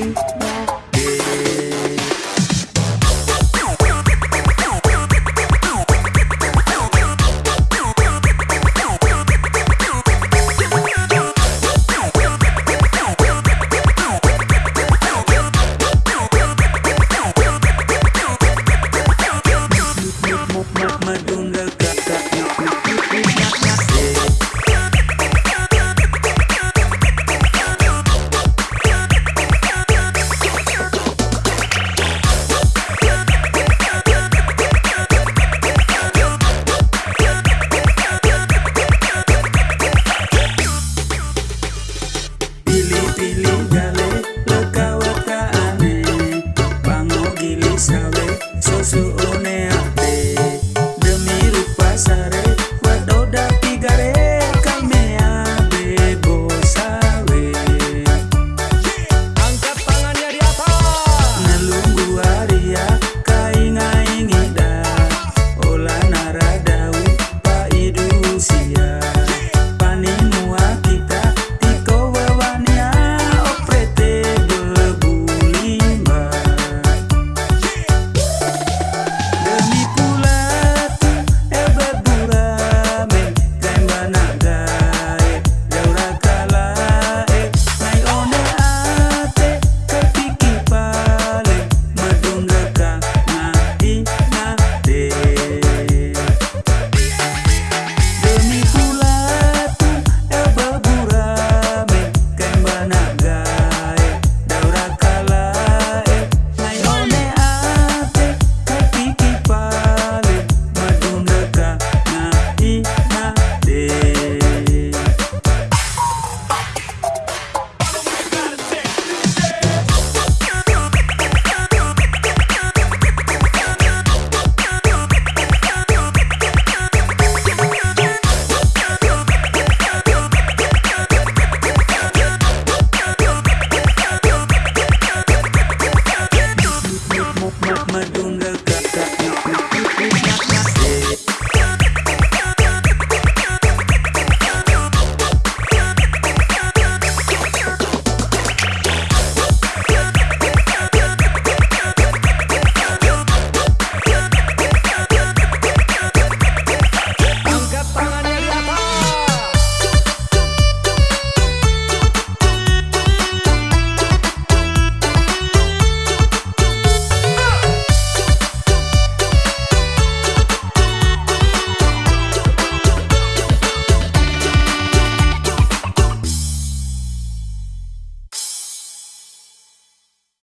you.